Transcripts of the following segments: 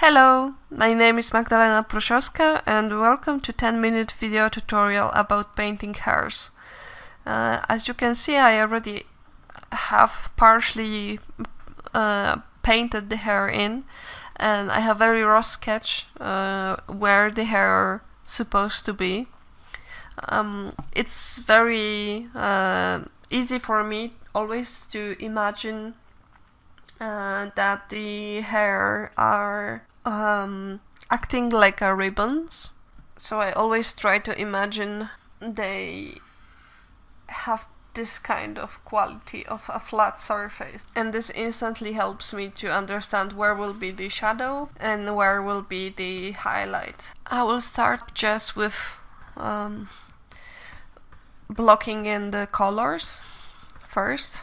Hello, my name is Magdalena Pruszowska and welcome to 10 minute video tutorial about painting hairs. Uh, as you can see I already have partially uh, painted the hair in and I have very rough sketch uh, where the hair supposed to be. Um, it's very uh, easy for me always to imagine uh, that the hair are um, acting like a ribbons. So I always try to imagine they have this kind of quality of a flat surface and this instantly helps me to understand where will be the shadow and where will be the highlight. I will start just with um, blocking in the colors first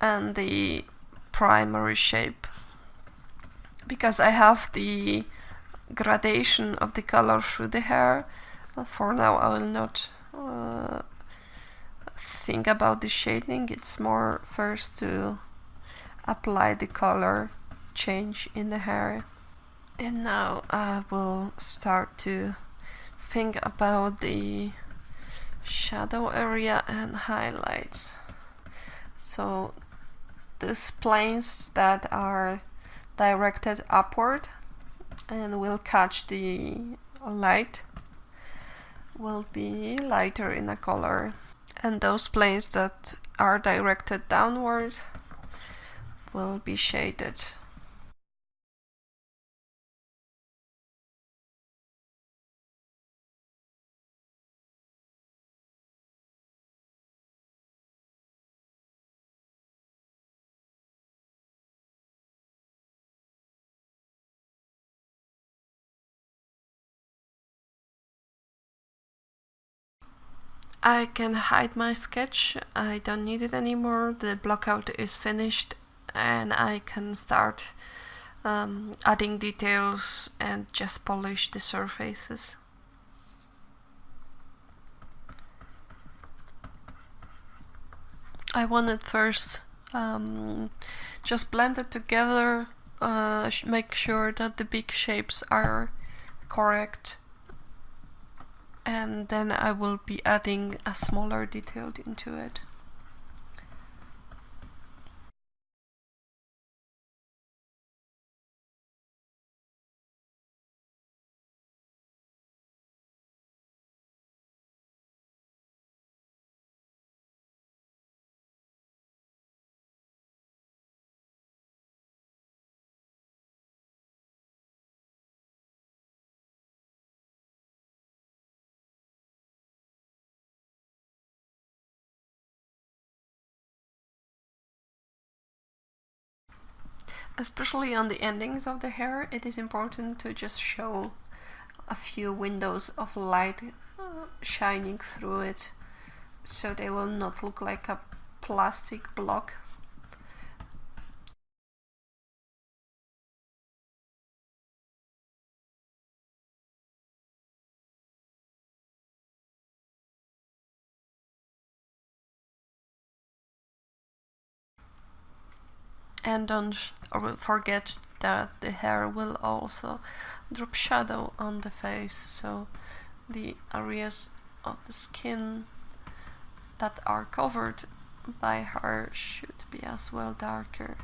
and the primary shape because I have the gradation of the color through the hair. For now I will not uh, think about the shading. It's more first to apply the color change in the hair. And now I will start to think about the shadow area and highlights. So these planes that are directed upward and will catch the light will be lighter in a color. And those planes that are directed downward will be shaded I can hide my sketch, I don't need it anymore, the blockout is finished and I can start um, adding details and just polish the surfaces. I wanted first um, just blend it together, uh, make sure that the big shapes are correct and then I will be adding a smaller detail into it. Especially on the endings of the hair, it is important to just show a few windows of light uh, shining through it so they will not look like a plastic block and don't forget that the hair will also drop shadow on the face. So the areas of the skin that are covered by hair should be as well darker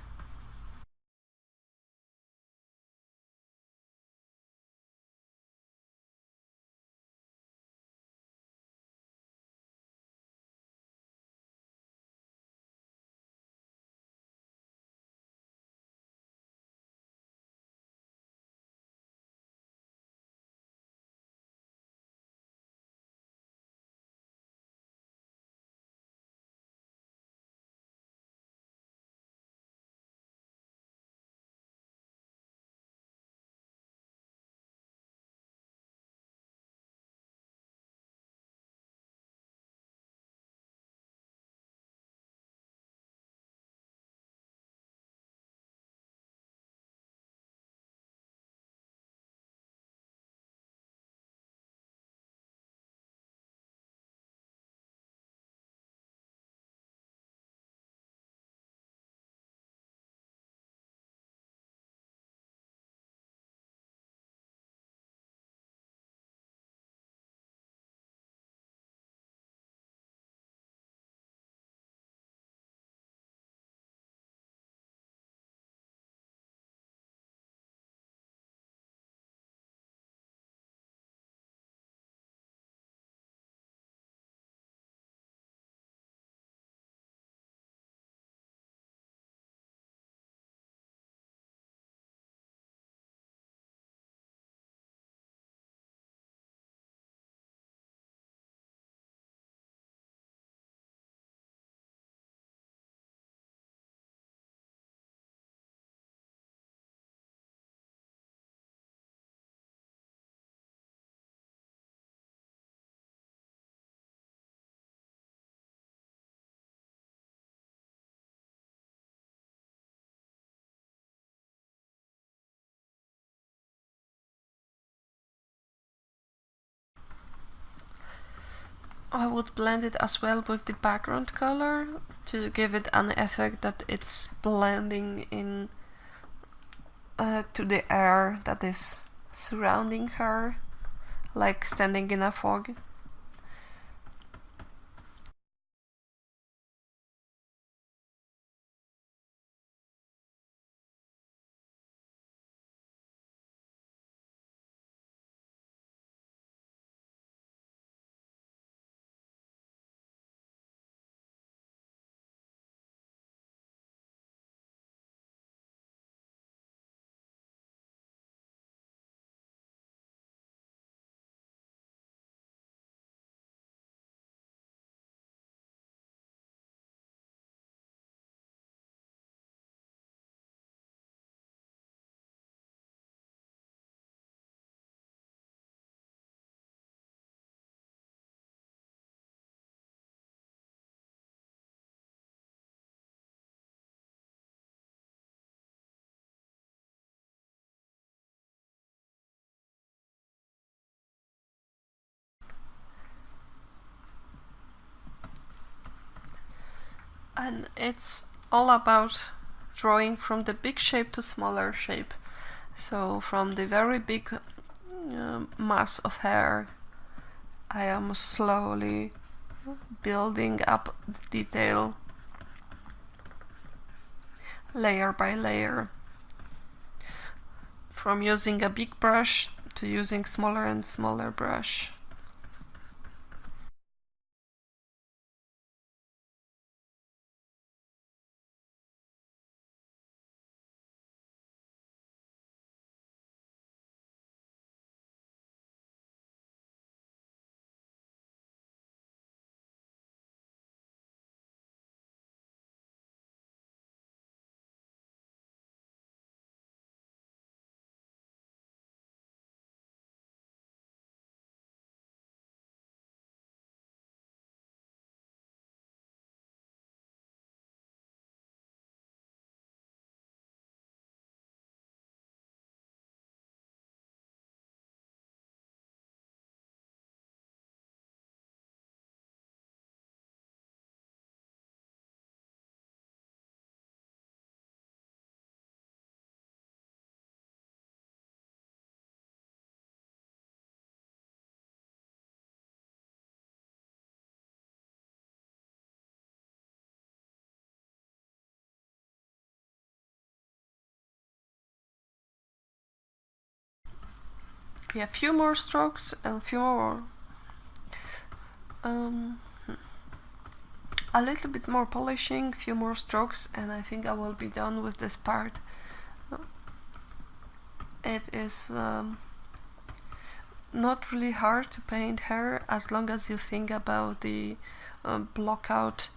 I would blend it as well with the background color to give it an effect that it's blending in uh, to the air that is surrounding her, like standing in a fog. And it's all about drawing from the big shape to smaller shape. So from the very big uh, mass of hair I am slowly building up the detail layer by layer. From using a big brush to using smaller and smaller brush yeah, a few more strokes and a few more um, hmm. a little bit more polishing, few more strokes and I think I will be done with this part. It is um, not really hard to paint hair as long as you think about the uh, block out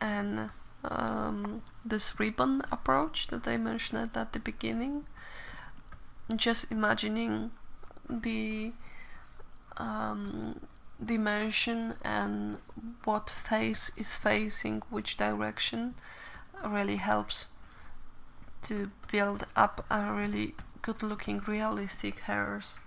and um, this ribbon approach that I mentioned at the beginning. Just imagining the um, dimension and what face is facing which direction really helps to build up a really good looking realistic hairs.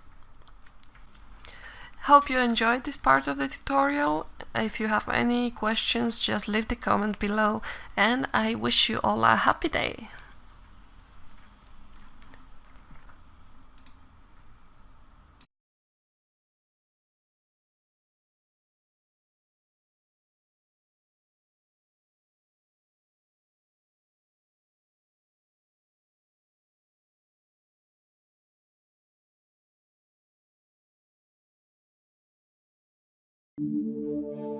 Hope you enjoyed this part of the tutorial. If you have any questions just leave the comment below and I wish you all a happy day. Música